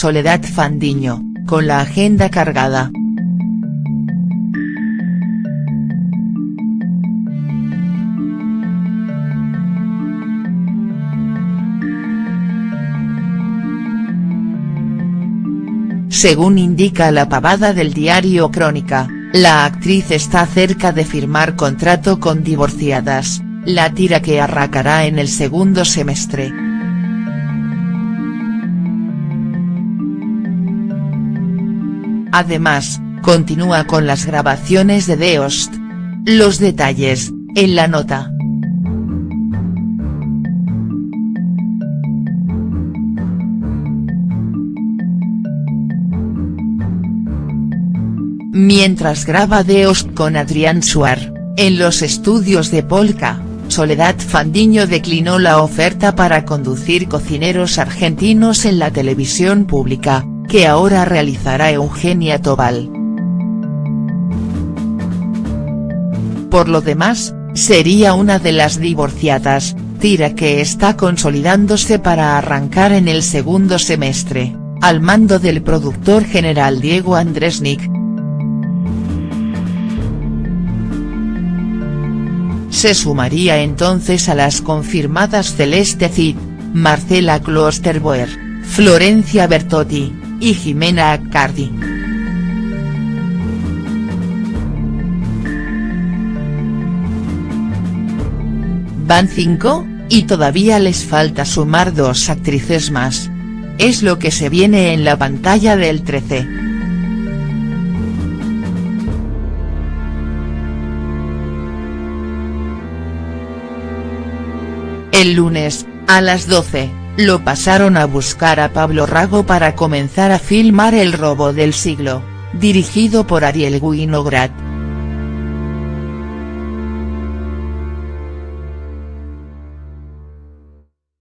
Soledad Fandiño, con la agenda cargada. Según indica la pavada del diario Crónica, la actriz está cerca de firmar contrato con Divorciadas, la tira que arrancará en el segundo semestre. Además, continúa con las grabaciones de The Host. Los detalles, en la nota. Mientras graba The Host con Adrián Suar, en los estudios de Polka, Soledad Fandiño declinó la oferta para conducir Cocineros Argentinos en la televisión pública, que ahora realizará Eugenia Tobal. Por lo demás, sería una de las divorciadas, tira que está consolidándose para arrancar en el segundo semestre, al mando del productor general Diego Andresnik. Se sumaría entonces a las confirmadas Celeste Cid, Marcela Klosterboer, Florencia Bertotti, y Jimena Accardi. Van cinco, y todavía les falta sumar dos actrices más. Es lo que se viene en la pantalla del 13. El lunes, a las 12, lo pasaron a buscar a Pablo Rago para comenzar a filmar El robo del siglo, dirigido por Ariel Winograd.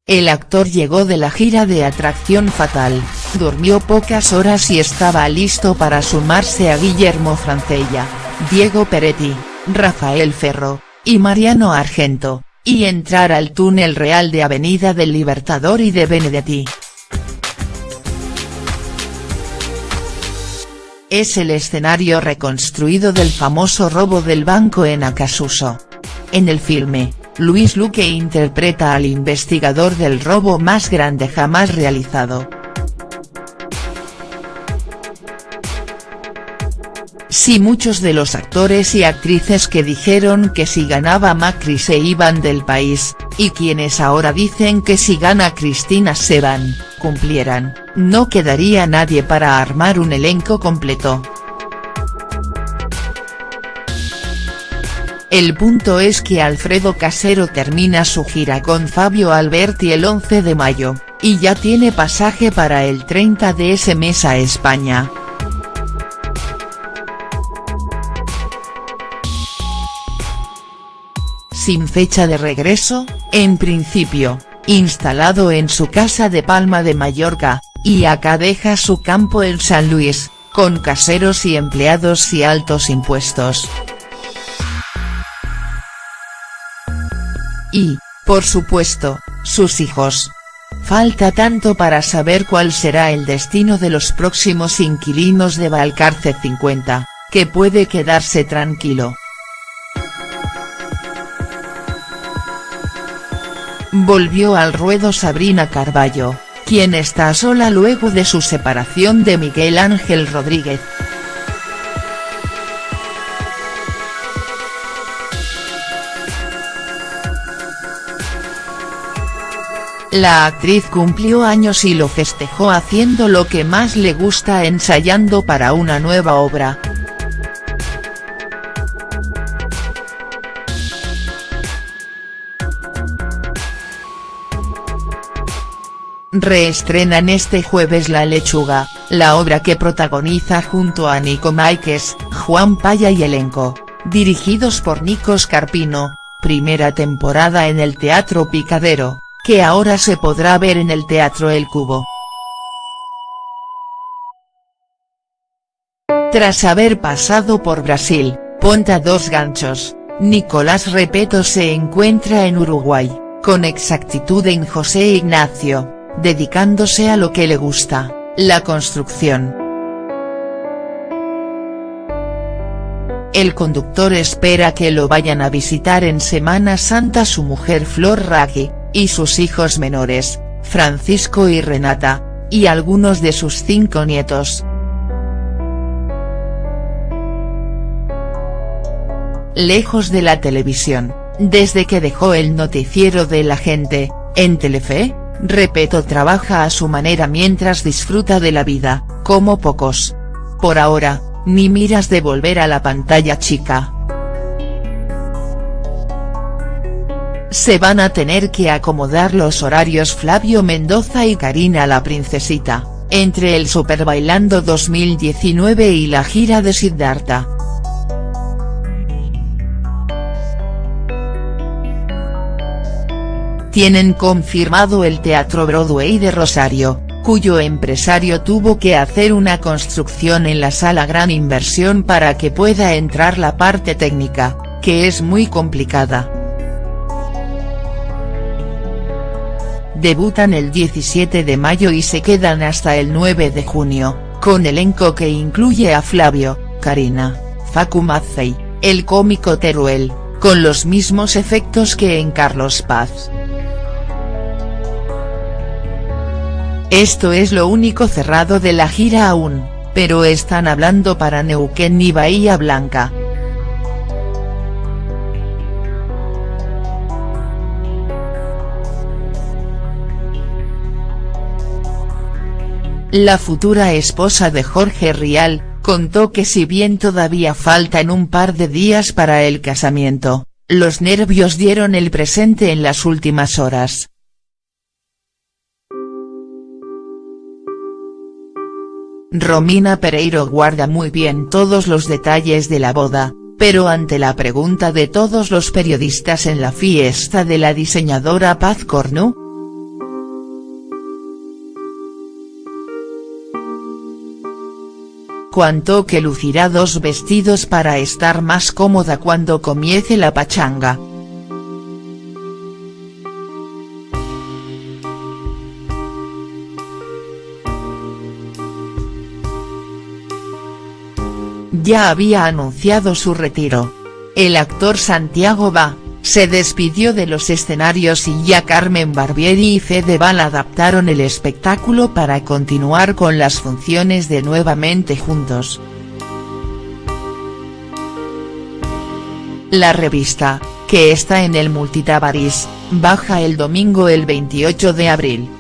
El actor llegó de la gira de Atracción Fatal, durmió pocas horas y estaba listo para sumarse a Guillermo Francella, Diego Peretti, Rafael Ferro, y Mariano Argento, y entrar al túnel real de Avenida del Libertador y de Benedetti. Es el escenario reconstruido del famoso robo del banco en Acasuso. En el filme, Luis Luque interpreta al investigador del robo más grande jamás realizado. Si muchos de los actores y actrices que dijeron que si ganaba Macri se iban del país, y quienes ahora dicen que si gana Cristina se van, cumplieran, no quedaría nadie para armar un elenco completo. El punto es que Alfredo Casero termina su gira con Fabio Alberti el 11 de mayo, y ya tiene pasaje para el 30 de ese mes a España. Sin fecha de regreso, en principio, instalado en su casa de Palma de Mallorca, y acá deja su campo en San Luis, con caseros y empleados y altos impuestos. Y, por supuesto, sus hijos. Falta tanto para saber cuál será el destino de los próximos inquilinos de Valcarce 50, que puede quedarse tranquilo. Volvió al ruedo Sabrina Carballo, quien está sola luego de su separación de Miguel Ángel Rodríguez. La actriz cumplió años y lo festejó haciendo lo que más le gusta ensayando para una nueva obra. Reestrenan este jueves La Lechuga, la obra que protagoniza junto a Nico Máiquez, Juan Paya y elenco, dirigidos por Nicos Carpino, primera temporada en el Teatro Picadero, que ahora se podrá ver en el Teatro El Cubo. Tras haber pasado por Brasil, Ponta dos ganchos, Nicolás Repeto se encuentra en Uruguay, con exactitud en José Ignacio dedicándose a lo que le gusta, la construcción. El conductor espera que lo vayan a visitar en Semana Santa su mujer Flor Raggi, y sus hijos menores, Francisco y Renata, y algunos de sus cinco nietos. Lejos de la televisión, desde que dejó el noticiero de la gente, en Telefe, Repeto trabaja a su manera mientras disfruta de la vida, como pocos. Por ahora, ni miras de volver a la pantalla chica. Se van a tener que acomodar los horarios Flavio Mendoza y Karina la Princesita, entre el Super Bailando 2019 y la gira de Siddhartha. Tienen confirmado el Teatro Broadway de Rosario, cuyo empresario tuvo que hacer una construcción en la sala gran inversión para que pueda entrar la parte técnica, que es muy complicada. Debutan el 17 de mayo y se quedan hasta el 9 de junio, con elenco que incluye a Flavio, Karina, Facu Mazzei, el cómico Teruel, con los mismos efectos que en Carlos Paz. Esto es lo único cerrado de la gira aún, pero están hablando para Neuquén y Bahía Blanca. La futura esposa de Jorge Rial, contó que si bien todavía faltan un par de días para el casamiento, los nervios dieron el presente en las últimas horas. Romina Pereiro guarda muy bien todos los detalles de la boda, pero ante la pregunta de todos los periodistas en la fiesta de la diseñadora Paz Cornu. Cuanto que lucirá dos vestidos para estar más cómoda cuando comience la pachanga. Ya había anunciado su retiro. El actor Santiago Va, se despidió de los escenarios y ya Carmen Barbieri y Fedeval adaptaron el espectáculo para continuar con las funciones de Nuevamente Juntos. La revista, que está en el Multitabaris, baja el domingo el 28 de abril.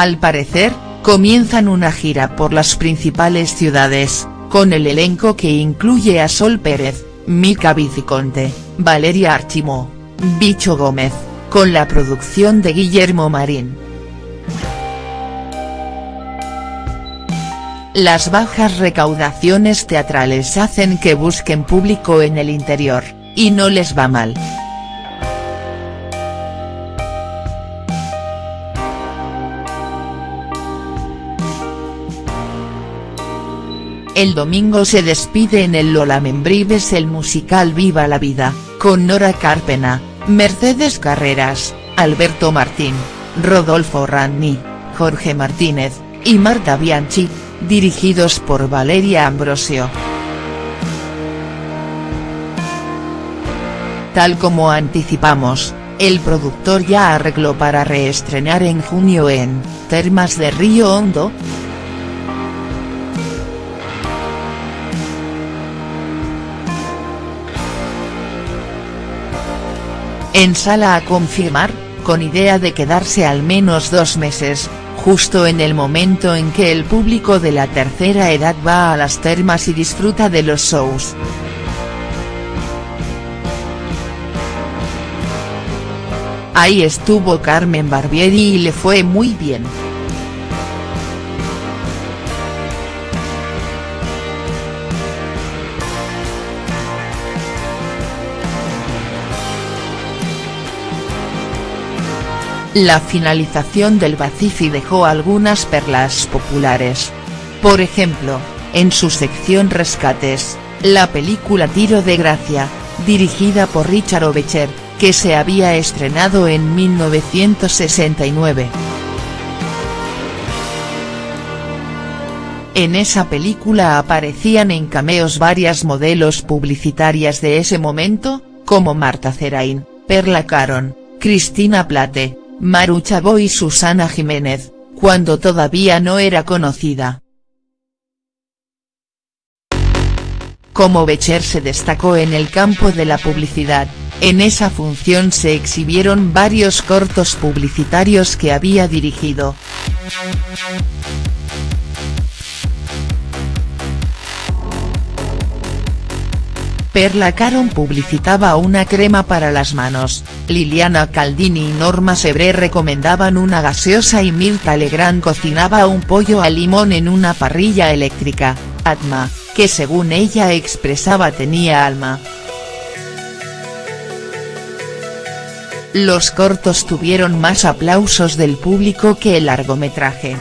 Al parecer, comienzan una gira por las principales ciudades, con el elenco que incluye a Sol Pérez, Mica Viciconte, Valeria Archimó, Bicho Gómez, con la producción de Guillermo Marín. Las bajas recaudaciones teatrales hacen que busquen público en el interior, y no les va mal. El domingo se despide en el Lola Membrives el musical Viva la Vida, con Nora Carpena, Mercedes Carreras, Alberto Martín, Rodolfo Ranni, Jorge Martínez, y Marta Bianchi, dirigidos por Valeria Ambrosio. Tal como anticipamos, el productor ya arregló para reestrenar en junio en, Termas de Río Hondo, En sala a confirmar, con idea de quedarse al menos dos meses, justo en el momento en que el público de la tercera edad va a las termas y disfruta de los shows. Ahí estuvo Carmen Barbieri y le fue muy bien. La finalización del Bacifi dejó algunas perlas populares. Por ejemplo, en su sección Rescates, la película Tiro de Gracia, dirigida por Richard Obecher, que se había estrenado en 1969. En esa película aparecían en cameos varias modelos publicitarias de ese momento, como Marta Zerain, Perla Caron, Cristina Plate, Maru Chavo y Susana Jiménez, cuando todavía no era conocida. Como Becher se destacó en el campo de la publicidad, en esa función se exhibieron varios cortos publicitarios que había dirigido. Perla Caron publicitaba una crema para las manos, Liliana Caldini y Norma Sebré recomendaban una gaseosa y Mirta Legrand cocinaba un pollo al limón en una parrilla eléctrica, Atma, que según ella expresaba tenía alma. Los cortos tuvieron más aplausos del público que el largometraje.